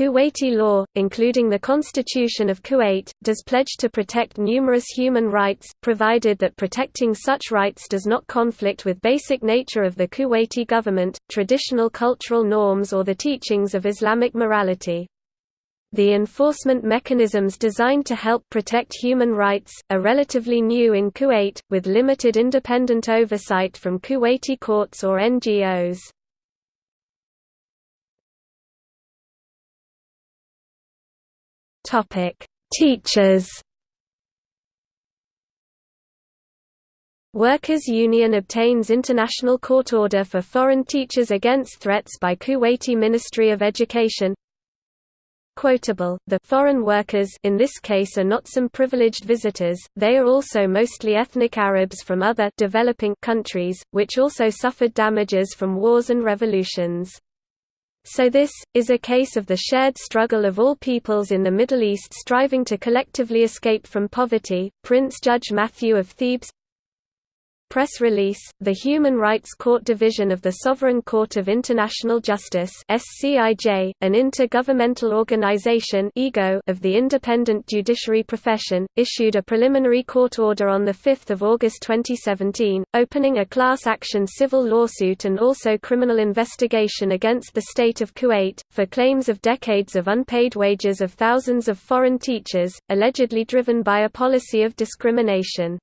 Kuwaiti law, including the Constitution of Kuwait, does pledge to protect numerous human rights, provided that protecting such rights does not conflict with basic nature of the Kuwaiti government, traditional cultural norms or the teachings of Islamic morality. The enforcement mechanisms designed to help protect human rights, are relatively new in Kuwait, with limited independent oversight from Kuwaiti courts or NGOs. Topic: Teachers. Workers' Union obtains international court order for foreign teachers against threats by Kuwaiti Ministry of Education. Quotable, the foreign workers in this case are not some privileged visitors, they are also mostly ethnic Arabs from other developing countries, which also suffered damages from wars and revolutions. So this, is a case of the shared struggle of all peoples in the Middle East striving to collectively escape from poverty. Prince Judge Matthew of Thebes Press release, the Human Rights Court Division of the Sovereign Court of International Justice SCIJ, an intergovernmental organization of the independent judiciary profession, issued a preliminary court order on 5 August 2017, opening a class action civil lawsuit and also criminal investigation against the state of Kuwait, for claims of decades of unpaid wages of thousands of foreign teachers, allegedly driven by a policy of discrimination.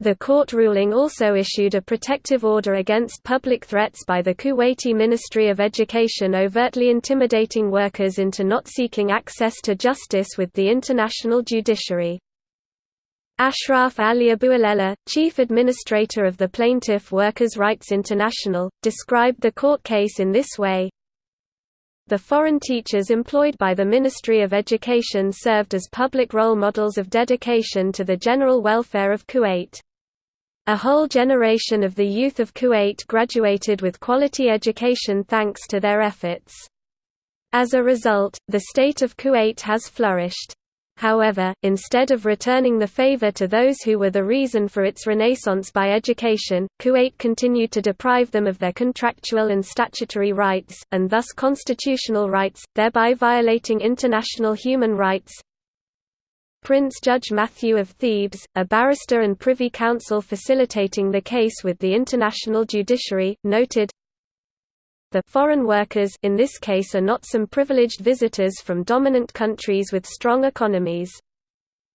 The court ruling also issued a protective order against public threats by the Kuwaiti Ministry of Education overtly intimidating workers into not seeking access to justice with the international judiciary. Ashraf Ali Abuelela, chief administrator of the Plaintiff Workers' Rights International, described the court case in this way, the foreign teachers employed by the Ministry of Education served as public role models of dedication to the general welfare of Kuwait. A whole generation of the youth of Kuwait graduated with quality education thanks to their efforts. As a result, the state of Kuwait has flourished. However, instead of returning the favor to those who were the reason for its renaissance by education, Kuwait continued to deprive them of their contractual and statutory rights, and thus constitutional rights, thereby violating international human rights, Prince Judge Matthew of Thebes, a barrister and Privy Council facilitating the case with the international judiciary, noted, the foreign workers in this case are not some privileged visitors from dominant countries with strong economies.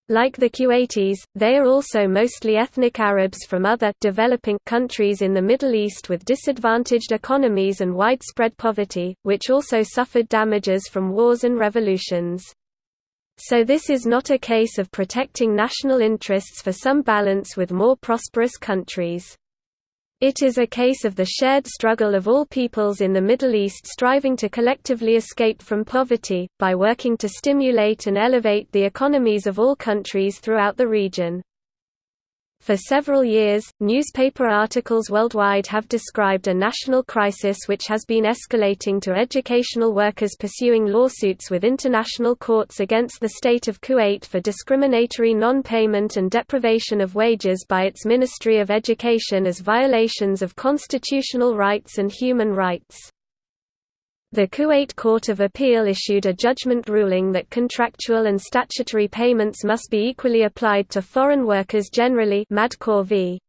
Like the Kuwaitis, they are also mostly ethnic Arabs from other developing countries in the Middle East with disadvantaged economies and widespread poverty, which also suffered damages from wars and revolutions. So this is not a case of protecting national interests for some balance with more prosperous countries. It is a case of the shared struggle of all peoples in the Middle East striving to collectively escape from poverty, by working to stimulate and elevate the economies of all countries throughout the region. For several years, newspaper articles worldwide have described a national crisis which has been escalating to educational workers pursuing lawsuits with international courts against the state of Kuwait for discriminatory non-payment and deprivation of wages by its Ministry of Education as violations of constitutional rights and human rights. The Kuwait Court of Appeal issued a judgment ruling that contractual and statutory payments must be equally applied to foreign workers generally Madkor v.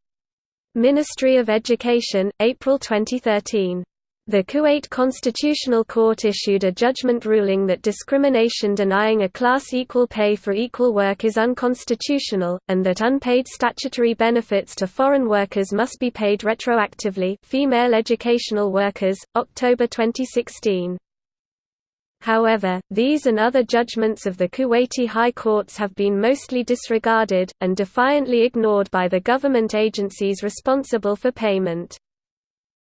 Ministry of Education, April 2013. The Kuwait Constitutional Court issued a judgment ruling that discrimination denying a class equal pay for equal work is unconstitutional, and that unpaid statutory benefits to foreign workers must be paid retroactively female educational workers, October 2016. However, these and other judgments of the Kuwaiti high courts have been mostly disregarded, and defiantly ignored by the government agencies responsible for payment.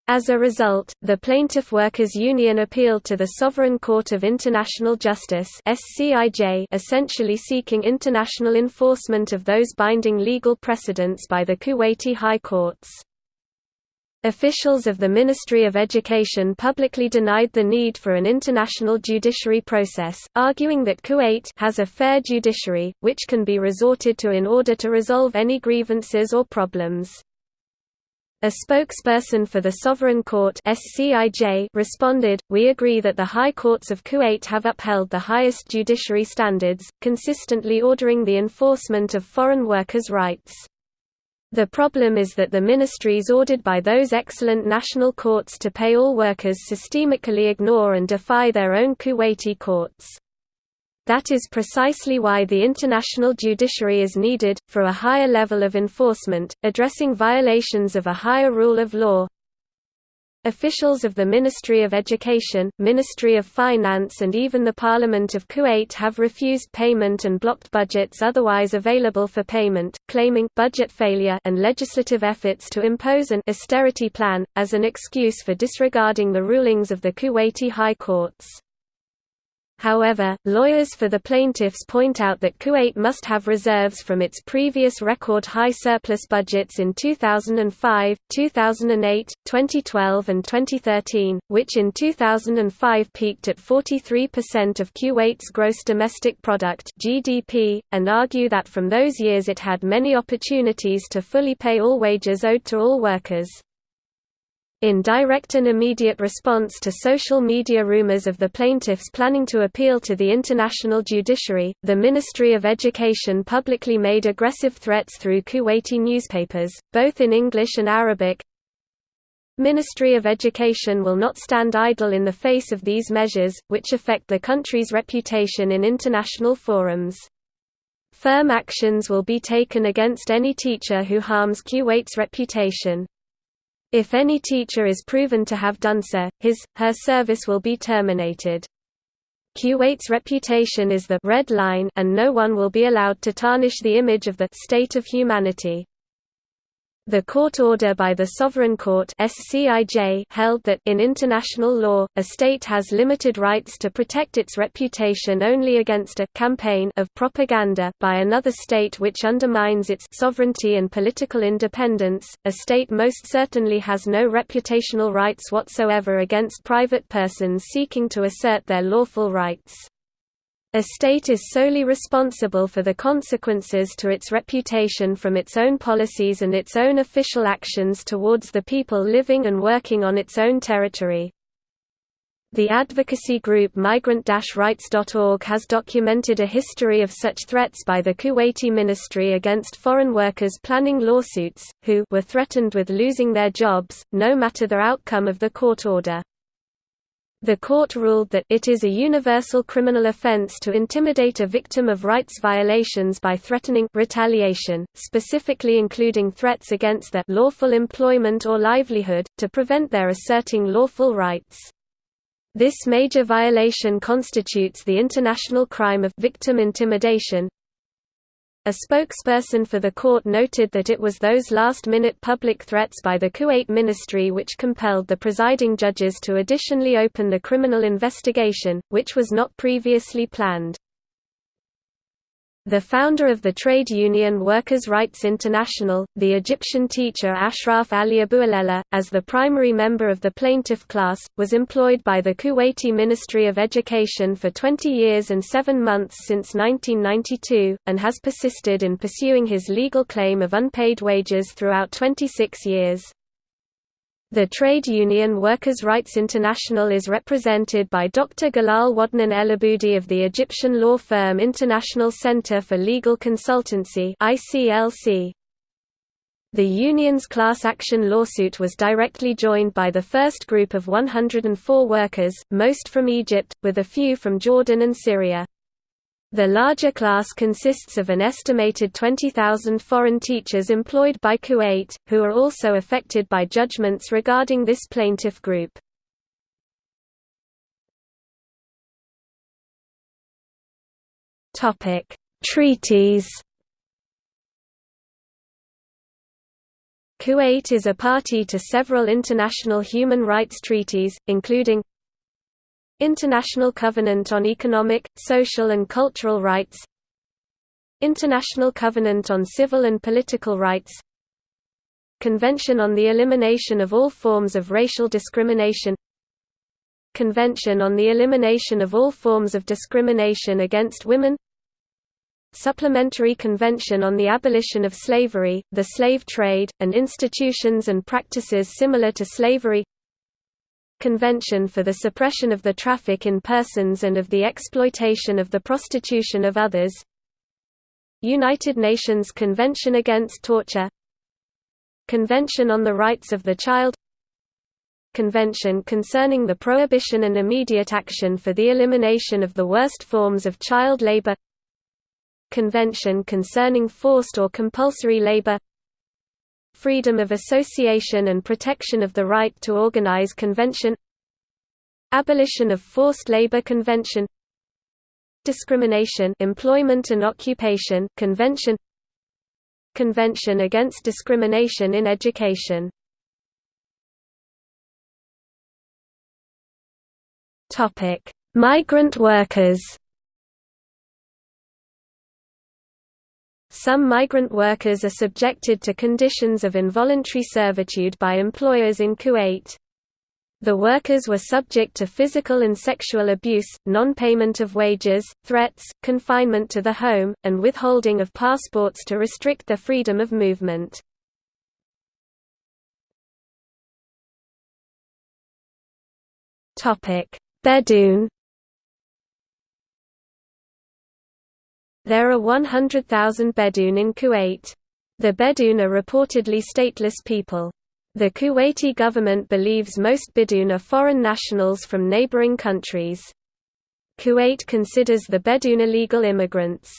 As a result, the Plaintiff Workers Union appealed to the Sovereign Court of International Justice essentially seeking international enforcement of those binding legal precedents by the Kuwaiti high courts. Officials of the Ministry of Education publicly denied the need for an international judiciary process, arguing that Kuwait has a fair judiciary, which can be resorted to in order to resolve any grievances or problems. A spokesperson for the Sovereign Court responded, We agree that the high courts of Kuwait have upheld the highest judiciary standards, consistently ordering the enforcement of foreign workers' rights. The problem is that the ministries ordered by those excellent national courts to pay all workers systemically ignore and defy their own Kuwaiti courts. That is precisely why the international judiciary is needed, for a higher level of enforcement, addressing violations of a higher rule of law. Officials of the Ministry of Education, Ministry of Finance and even the Parliament of Kuwait have refused payment and blocked budgets otherwise available for payment, claiming budget failure and legislative efforts to impose an austerity plan, as an excuse for disregarding the rulings of the Kuwaiti high courts. However, lawyers for the plaintiffs point out that Kuwait must have reserves from its previous record-high surplus budgets in 2005, 2008, 2012 and 2013, which in 2005 peaked at 43% of Kuwait's gross domestic product (GDP), and argue that from those years it had many opportunities to fully pay all wages owed to all workers. In direct and immediate response to social media rumors of the plaintiffs planning to appeal to the international judiciary, the Ministry of Education publicly made aggressive threats through Kuwaiti newspapers, both in English and Arabic. Ministry of Education will not stand idle in the face of these measures, which affect the country's reputation in international forums. Firm actions will be taken against any teacher who harms Kuwait's reputation. If any teacher is proven to have done so, his, her service will be terminated. Kuwait's reputation is the red line and no one will be allowed to tarnish the image of the state of humanity. The court order by the Sovereign Court held that in international law, a state has limited rights to protect its reputation only against a campaign of propaganda by another state which undermines its sovereignty and political independence. A state most certainly has no reputational rights whatsoever against private persons seeking to assert their lawful rights. A state is solely responsible for the consequences to its reputation from its own policies and its own official actions towards the people living and working on its own territory. The advocacy group Migrant-Rights.org has documented a history of such threats by the Kuwaiti ministry against foreign workers planning lawsuits, who were threatened with losing their jobs, no matter the outcome of the court order. The court ruled that it is a universal criminal offense to intimidate a victim of rights violations by threatening retaliation, specifically including threats against their lawful employment or livelihood, to prevent their asserting lawful rights. This major violation constitutes the international crime of victim intimidation, a spokesperson for the court noted that it was those last-minute public threats by the Kuwait ministry which compelled the presiding judges to additionally open the criminal investigation, which was not previously planned. The founder of the trade union Workers' Rights International, the Egyptian teacher Ashraf Ali Abouelella, as the primary member of the plaintiff class, was employed by the Kuwaiti Ministry of Education for 20 years and seven months since 1992, and has persisted in pursuing his legal claim of unpaid wages throughout 26 years. The trade union Workers' Rights International is represented by Dr. Galal Wadnan Elaboudi of the Egyptian law firm International Center for Legal Consultancy The union's class action lawsuit was directly joined by the first group of 104 workers, most from Egypt, with a few from Jordan and Syria. The larger class consists of an estimated 20,000 foreign teachers employed by Kuwait, who are also affected by judgments regarding this plaintiff group. Treaties Kuwait is a party to several international human rights treaties, including International Covenant on Economic, Social and Cultural Rights International Covenant on Civil and Political Rights Convention on the Elimination of All Forms of Racial Discrimination Convention on the Elimination of All Forms of Discrimination Against Women Supplementary Convention on the Abolition of Slavery, the Slave Trade, and Institutions and Practices Similar to Slavery Convention for the Suppression of the Traffic in Persons and of the Exploitation of the Prostitution of Others. United Nations Convention Against Torture. Convention on the Rights of the Child. Convention concerning the prohibition and immediate action for the elimination of the worst forms of child labor. Convention concerning forced or compulsory labor Freedom of association and protection of the right to organize Convention Abolition of Forced Labor Convention Discrimination Employment and Occupation Convention Convention Against Discrimination in Education Topic: Migrant workers. Some migrant workers are subjected to conditions of involuntary servitude by employers in Kuwait. The workers were subject to physical and sexual abuse, non-payment of wages, threats, confinement to the home, and withholding of passports to restrict their freedom of movement. Bedouin There are 100,000 Bedouin in Kuwait. The Bedouin are reportedly stateless people. The Kuwaiti government believes most Bedouin are foreign nationals from neighboring countries. Kuwait considers the Bedouin illegal immigrants.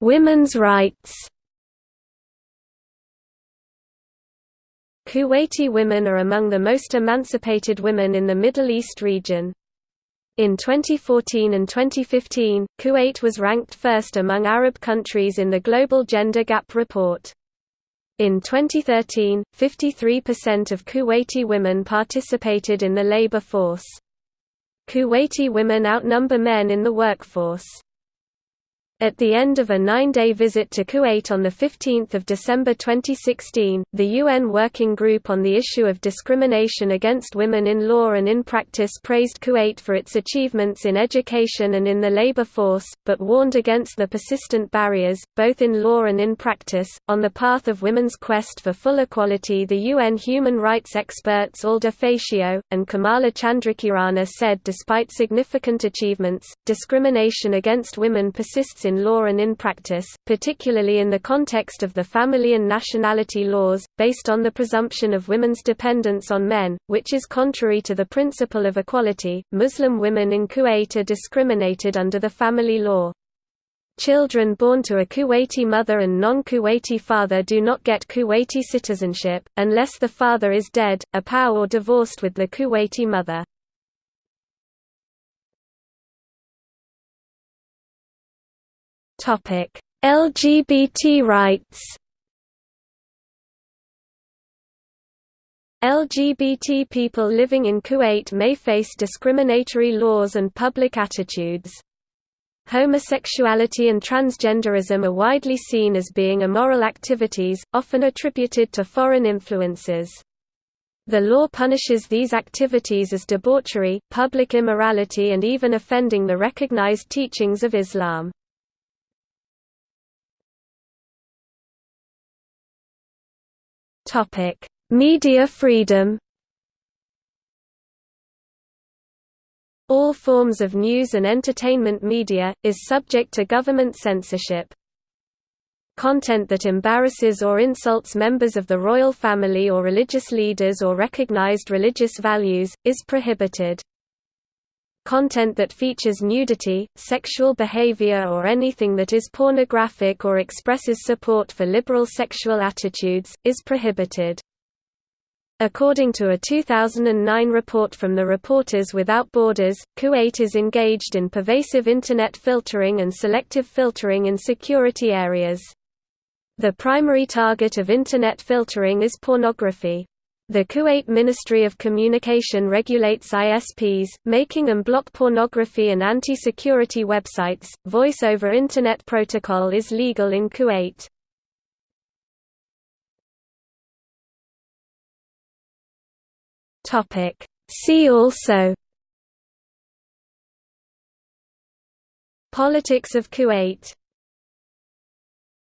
Women's rights Kuwaiti women are among the most emancipated women in the Middle East region. In 2014 and 2015, Kuwait was ranked first among Arab countries in the Global Gender Gap Report. In 2013, 53% of Kuwaiti women participated in the labor force. Kuwaiti women outnumber men in the workforce. At the end of a nine-day visit to Kuwait on 15 December 2016, the UN Working Group on the issue of discrimination against women in law and in practice praised Kuwait for its achievements in education and in the labor force, but warned against the persistent barriers, both in law and in practice, on the path of women's quest for full equality the UN human rights experts Alda Facio, and Kamala Chandrakirana said despite significant achievements, discrimination against women persists in in law and in practice, particularly in the context of the family and nationality laws, based on the presumption of women's dependence on men, which is contrary to the principle of equality. Muslim women in Kuwait are discriminated under the family law. Children born to a Kuwaiti mother and non-Kuwaiti father do not get Kuwaiti citizenship, unless the father is dead, a POW or divorced with the Kuwaiti mother. LGBT rights. LGBT people living in Kuwait may face discriminatory laws and public attitudes. Homosexuality and transgenderism are widely seen as being immoral activities, often attributed to foreign influences. The law punishes these activities as debauchery, public immorality and even offending the recognized teachings of Islam. Topic: Media freedom. All forms of news and entertainment media is subject to government censorship. Content that embarrasses or insults members of the royal family or religious leaders or recognized religious values, is prohibited. Content that features nudity, sexual behavior or anything that is pornographic or expresses support for liberal sexual attitudes, is prohibited. According to a 2009 report from the Reporters Without Borders, Kuwait is engaged in pervasive Internet filtering and selective filtering in security areas. The primary target of Internet filtering is pornography. The Kuwait Ministry of Communication regulates ISPs, making them block pornography and anti-security websites. Voice over Internet protocol is legal in Kuwait. Topic: See also Politics of Kuwait